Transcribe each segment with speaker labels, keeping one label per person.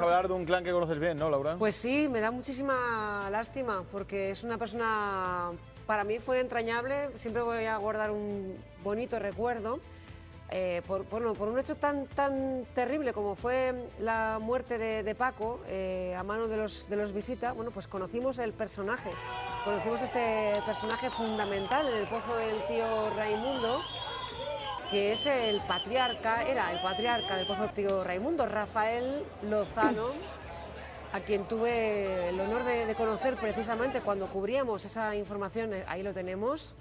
Speaker 1: a hablar de un clan que conoces bien, ¿no, Laura?
Speaker 2: Pues sí, me da muchísima lástima porque es una persona, para mí fue entrañable, siempre voy a guardar un bonito recuerdo. eh, por, bueno, por un hecho tan, tan terrible como fue la muerte de, de Paco eh, a mano de los, de los Visita, bueno, pues conocimos el personaje, conocimos este personaje fundamental en el pozo del tío Raimundo, que es el patriarca, era el patriarca del pozo tío Raimundo, Rafael Lozano, a quien tuve el honor de, conocer precisamente cuando cubríamos esa información, eh, ahí lo tenemos,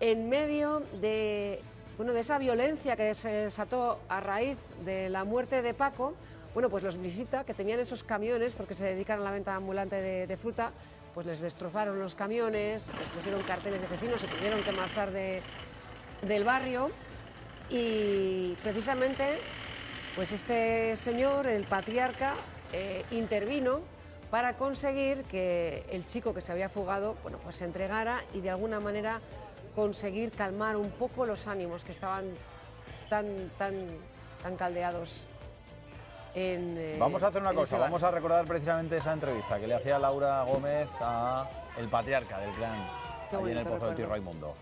Speaker 2: en medio de, bueno, de esa violencia que se desató a raíz de la muerte de Paco, bueno, pues los visita, que tenían esos camiones, porque se dedican a la venta ambulante de, de fruta, pues les destrozaron los camiones, les pusieron carteles de asesinos, se tuvieron que marchar de, del barrio y precisamente pues este señor, el patriarca, eh, intervino para conseguir que el chico que se había fugado bueno, pues se entregara y de alguna manera conseguir calmar un poco los ánimos que estaban tan, tan, tan caldeados. En, eh,
Speaker 1: Vamos a hacer una cosa, vamos a recordar precisamente esa entrevista que le hacía Laura Gómez a el patriarca del clan allí en el pozo del tío
Speaker 2: recuerdo.
Speaker 1: Raimundo.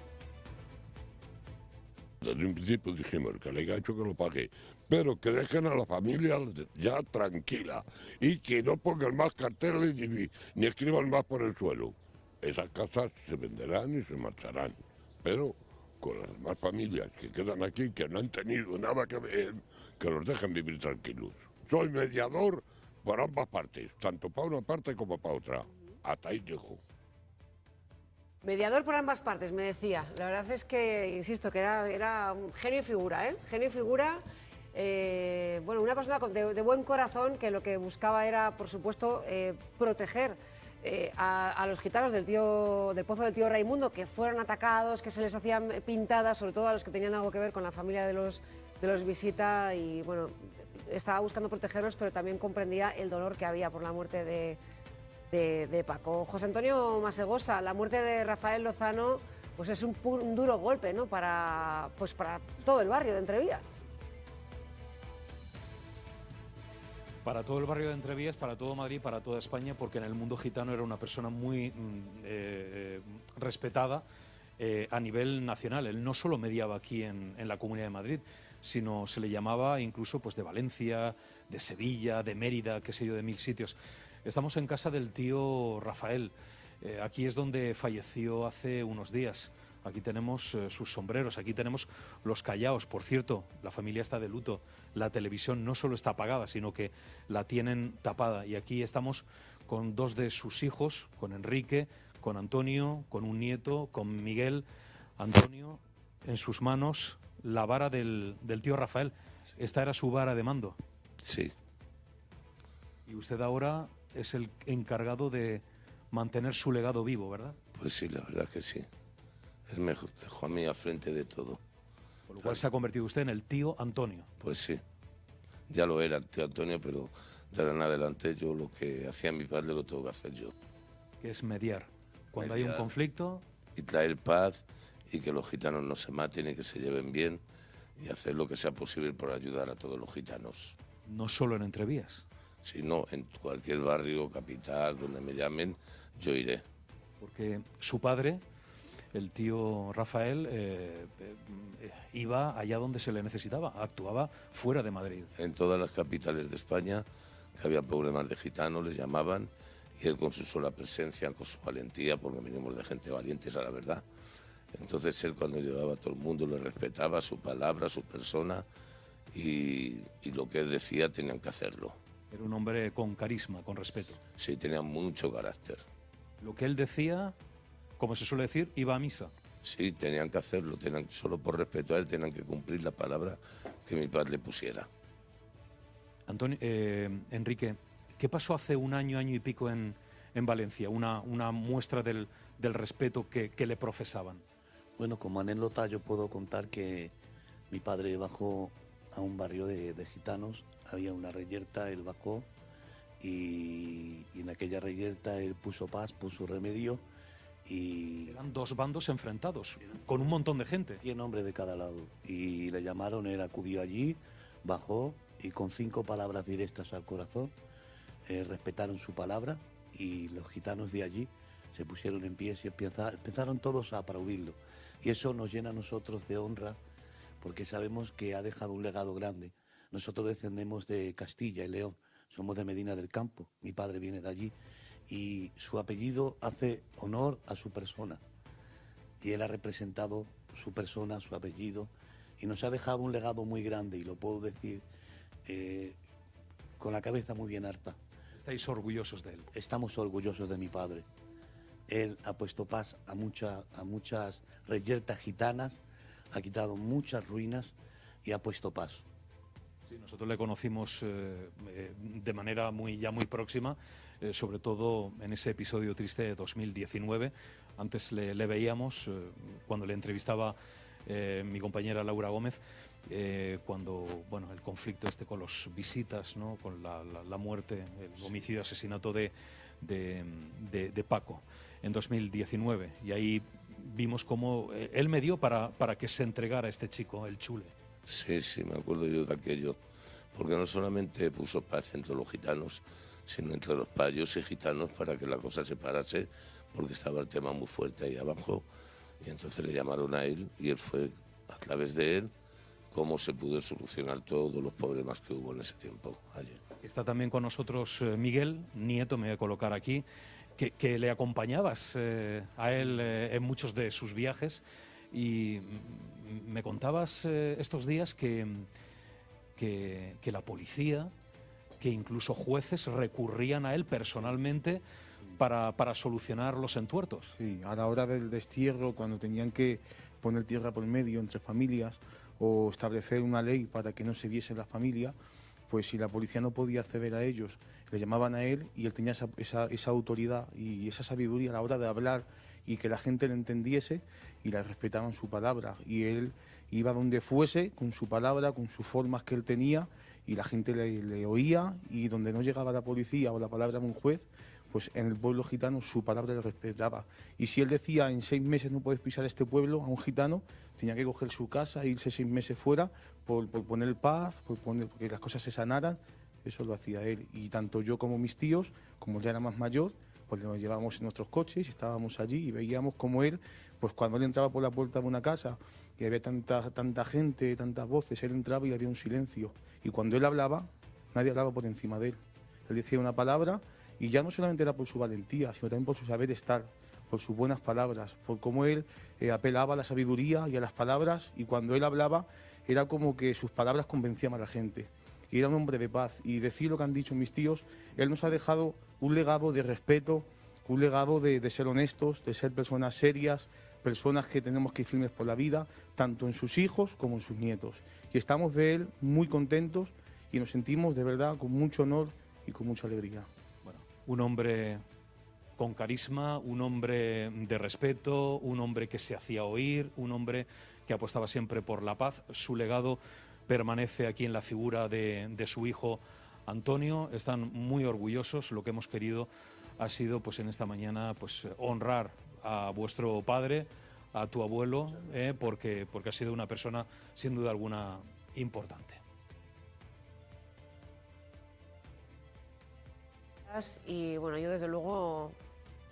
Speaker 3: Desde un principio dijimos que le hecho que lo pague, pero que dejen a la familia ya tranquila y que no pongan más carteles ni, escriban más por el suelo. Esas casas se venderán y se marcharán, pero con las demás familias que quedan aquí, que no han tenido nada que ver, que los dejen vivir tranquilos. Soy mediador por ambas partes, tanto para una parte como para otra. Hasta ahí llego.
Speaker 2: Mediador por ambas partes, me decía. La verdad es que, insisto, que era, un genio y figura, ¿eh? Genio y figura. eh, bueno, una persona de, buen corazón que lo que buscaba era, por supuesto, eh, proteger eh, a, a los gitanos del, tío, del pozo del tío Raimundo, que fueron atacados, que se les hacían pintadas, sobre todo a los que tenían algo que ver con la familia de los, de los visita. Y bueno, estaba buscando protegerlos, pero también comprendía el dolor que había por la muerte de, de, Paco. José Antonio Masegosa, la muerte de Rafael Lozano pues es un duro golpe ¿no? para, pues para todo el barrio de Entrevías.
Speaker 4: Para todo el barrio de Entrevías, para todo Madrid, para toda España, porque en el mundo gitano era una persona muy mm, eh, eh, respetada eh, a nivel nacional. Él no solo mediaba aquí en, en la Comunidad de Madrid, sino se le llamaba incluso pues, de Valencia, de Sevilla, de Mérida, qué sé yo, de mil sitios. Estamos en casa del tío Rafael. Eh, aquí es donde falleció hace unos días. Aquí tenemos eh, sus sombreros, aquí tenemos los callaos. Por cierto, la familia está de luto. La televisión no solo está apagada, sino que la tienen tapada. Y aquí estamos con dos de sus hijos, con Enrique, con Antonio, con un nieto, con Miguel. Antonio, en sus manos, la vara del, del tío Rafael. Esta era su vara de mando.
Speaker 3: Sí.
Speaker 4: Y usted ahora es el encargado de mantener su legado vivo, ¿verdad?
Speaker 3: Pues sí, la verdad que sí. Él me dejó a mí al frente de todo.
Speaker 4: Por lo cual se ha convertido usted en el tío Antonio.
Speaker 3: Pues sí. Ya lo era el tío Antonio, pero de ahora en adelante yo lo que hacía mi padre lo tengo que hacer yo.
Speaker 4: que es mediar. Cuando hay un conflicto,
Speaker 3: Y traer paz y que los gitanos no se maten y que se lleven bien y hacer lo que sea posible por ayudar a todos los gitanos.
Speaker 4: no solo en entrevías,
Speaker 3: Si no, en cualquier barrio, capital, donde me llamen, yo iré.
Speaker 4: porque su padre, el tío Rafael, eh, eh, iba allá donde se le necesitaba, actuaba fuera de Madrid.
Speaker 3: En todas las capitales de España que había problemas de gitanos, les llamaban y él con su sola presencia, con su valentía, porque venimos de gente valiente, esa es la verdad. Entonces él cuando llevaba a todo el mundo le respetaba su palabra, su persona y, y lo que él decía tenían que hacerlo.
Speaker 4: Era un hombre con carisma, con respeto.
Speaker 3: Sí, tenía mucho carácter.
Speaker 4: Lo que él decía, como se suele decir, iba a misa.
Speaker 3: Sí, tenían que hacerlo, tenían, solo por respeto a él tenían que cumplir la palabra que mi padre le pusiera.
Speaker 4: Antonio, eh, Enrique, ¿qué pasó hace un año, año y pico en, en Valencia? Una, una muestra del, del respeto que, que le profesaban.
Speaker 5: Bueno, como anécdota yo puedo contar que mi padre bajó a un barrio de, de gitanos, había una reyerta, él bajó y, y en aquella reyerta él puso paz, puso remedio y
Speaker 4: Eran dos bandos enfrentados, con un montón de gente.
Speaker 5: 100 hombres de cada lado. Y le llamaron, él acudió allí, bajó y con cinco palabras directas al corazón eh, respetaron su palabra y los gitanos de allí se pusieron en pie y empezaron todos a aplaudirlo. Y eso nos llena a nosotros de honra porque sabemos que ha dejado un legado grande. Nosotros descendemos de Castilla y León, somos de Medina del Campo, mi padre viene de allí y su apellido hace honor a su persona. Y él ha representado su persona, su apellido y nos ha dejado un legado muy grande y lo puedo decir eh, con la cabeza muy bien harta.
Speaker 4: Estáis orgullosos de él.
Speaker 5: Estamos orgullosos de mi padre. Él ha puesto paz a, mucha- a muchas reyertas gitanas, ha quitado muchas ruinas y ha puesto paz.
Speaker 4: Sí, nosotros le conocimos eh, eh, de manera muy, ya muy próxima, eh, sobre todo en ese episodio triste de 2019. Antes le, le veíamos eh, cuando le entrevistaba eh, mi compañera Laura Gómez, eh, cuando bueno, el conflicto este con los visitas, ¿no? con la, la- la muerte, el homicidio, asesinato de, de, de- de Paco en 2019. Y ahí vimos cómo eh, él me dio para, para que se entregara este chico, el chule.
Speaker 3: Sí, sí, me acuerdo yo de aquello, porque no solamente puso paz entre los gitanos, sino entre los payos y gitanos para que la cosa se parase, porque estaba el tema muy fuerte ahí abajo, y entonces le llamaron a él y él fue a través de él cómo se pudo solucionar todos los problemas que hubo en ese tiempo allí.
Speaker 4: Está también con nosotros eh, Miguel Nieto, me voy a colocar aquí, que, que le acompañabas eh, a él eh, en muchos de sus viajes. Y me contabas eh, estos días que, que, que la policía, que incluso jueces recurrían a él personalmente para, para solucionar los entuertos.
Speaker 6: Sí, a la hora del destierro, cuando tenían que poner tierra por medio entre familias o establecer una ley para que no se viese la familia, pues si la policía no podía acceder a ellos, le llamaban a él y él tenía esa, autoridad y esa sabiduría a la hora de hablar y que la gente le entendiese y le respetaban su palabra. Y él iba donde fuese con su palabra, con sus formas que él tenía y la gente le, le oía y donde no llegaba la policía o la palabra de un juez, pues en el pueblo gitano su palabra le respetaba. Y si él decía en seis meses no puedes pisar este pueblo a un gitano, tenía que coger su casa e irse seis meses fuera por, por poner paz, por poner que las cosas se sanaran. Eso lo hacía él. Y tanto yo como mis tíos, como ya era más mayor, pues nos llevábamos en nuestros coches estábamos allí y veíamos como él, pues cuando él entraba por la puerta de una casa y había tanta, tanta gente, tantas voces, él entraba y había un silencio. Y cuando él hablaba, nadie hablaba por encima de él. Él decía una palabra y ya no solamente era por su valentía, sino también por su saber estar, por sus buenas palabras, por cómo él eh, apelaba a la sabiduría y a las palabras y cuando él hablaba era como que sus palabras convencían a la gente. Y era un hombre de paz. Y decir lo que han dicho mis tíos, él nos ha dejado un legado de respeto, un legado de, de ser honestos, de ser personas serias, personas que tenemos que ir firmes por la vida, tanto en sus hijos como en sus nietos. Y estamos de él muy contentos y nos sentimos de verdad con mucho honor y con mucha alegría.
Speaker 4: Un hombre con carisma, un hombre de respeto, un hombre que se hacía oír, un hombre que apostaba siempre por la paz. Su legado permanece aquí en la figura de, de su hijo Antonio. Están muy orgullosos. Lo que hemos querido ha sido, pues en esta mañana, pues honrar a vuestro padre, a tu abuelo, eh, porque, porque ha sido una persona, sin duda alguna, importante.
Speaker 2: Y bueno, yo desde luego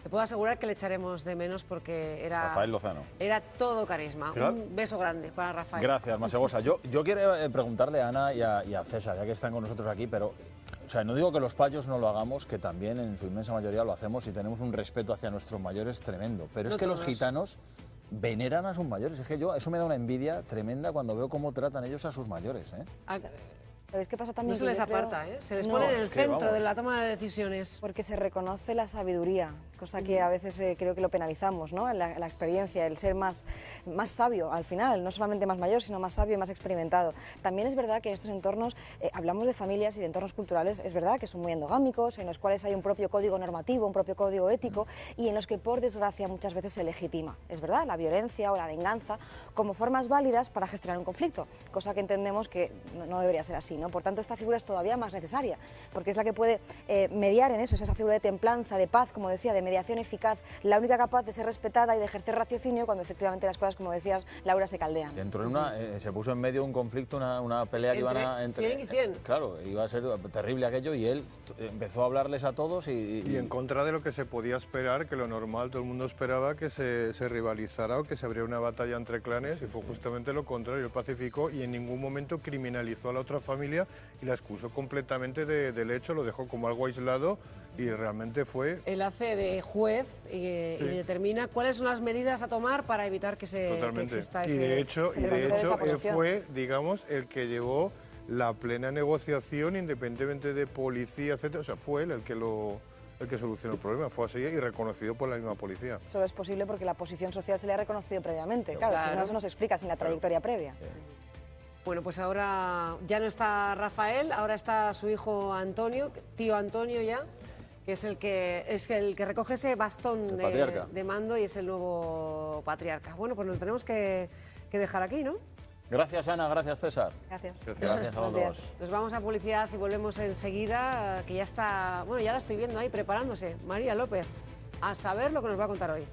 Speaker 2: te puedo asegurar que le echaremos de menos porque era,
Speaker 1: Rafael Lozano.
Speaker 2: era todo carisma.
Speaker 1: ¿Verdad?
Speaker 2: Un beso grande para Rafael.
Speaker 1: Gracias, Masegosa. Yo, yo quiero eh, preguntarle a Ana y a, y a César, ya que están con nosotros aquí, pero o sea, no digo que los payos no lo hagamos, que también en su inmensa mayoría lo hacemos y tenemos un respeto hacia nuestros mayores tremendo. Pero
Speaker 2: No
Speaker 1: es que los gitanos veneran a sus mayores. Es que yo, eso me da una envidia tremenda cuando veo cómo tratan ellos a sus mayores. ¿eh?
Speaker 7: ¿Sabéis qué pasa
Speaker 2: No
Speaker 7: también?
Speaker 2: se
Speaker 7: Que
Speaker 2: les
Speaker 7: creo-
Speaker 2: aparta, ¿eh? Se les
Speaker 7: No,
Speaker 2: pone en el
Speaker 1: es que,
Speaker 2: centro
Speaker 1: vamos.
Speaker 2: de la toma de decisiones.
Speaker 7: Porque se reconoce la sabiduría, cosa que a veces eh, creo que lo penalizamos, ¿no? La, la experiencia, el ser más, más sabio al final, no solamente más mayor, sino más sabio y más experimentado. También es verdad que en estos entornos, eh, hablamos de familias y de entornos culturales, es verdad que son muy endogámicos, en los cuales hay un propio código normativo, un propio código ético y en los que por desgracia muchas veces se legitima, es verdad, la violencia o la venganza como formas válidas para gestionar un conflicto, cosa que entendemos que no, no debería ser así. ¿No? Por tanto, esta figura es todavía más necesaria, porque es la que puede eh, mediar en eso, es esa figura de templanza, de paz, como decía, de mediación eficaz, la única capaz de ser respetada y de ejercer raciocinio cuando efectivamente las cosas, como decías, Laura, se caldean.
Speaker 1: Entró en una, eh, se puso en medio un conflicto, una, una pelea que iban a...
Speaker 2: Entre 100 y 100.
Speaker 1: Claro, iba a ser terrible aquello y él empezó a hablarles a todos y...
Speaker 8: Y en contra de lo que se podía esperar, que lo normal, todo el mundo esperaba que se, se rivalizara o que se abriera una batalla entre clanes, y fue justamente lo contrario, él pacificó y en ningún momento criminalizó a la otra familia y la excusó completamente de- del hecho, lo dejó como algo aislado y realmente fue
Speaker 2: Él hace de juez y, y
Speaker 8: Sí.
Speaker 2: determina cuáles son las medidas a tomar para evitar que se que
Speaker 8: totalmente.
Speaker 2: exista
Speaker 8: Y de hecho, y de hecho él fue, digamos, el que llevó la plena negociación independientemente de policía, etcétera. O sea, fue él el que lo el que solucionó el problema, fue así y reconocido por la misma policía.
Speaker 7: Solo es posible porque la posición social se le ha reconocido previamente. Claro, si no, eso no se explica sin la trayectoria previa.
Speaker 2: Bueno, pues ahora ya no está Rafael, ahora está su hijo Antonio, tío Antonio ya, que es el que es el que recoge ese bastón de, mando y es el nuevo patriarca. Bueno, pues nos tenemos que, que dejar aquí, ¿no?
Speaker 1: Gracias Ana, gracias César.
Speaker 7: Gracias.
Speaker 1: Gracias a los dos.
Speaker 2: Nos vamos a publicidad y volvemos enseguida, que ya está, bueno, ya la estoy viendo ahí preparándose, María López, a saber lo que nos va a contar hoy.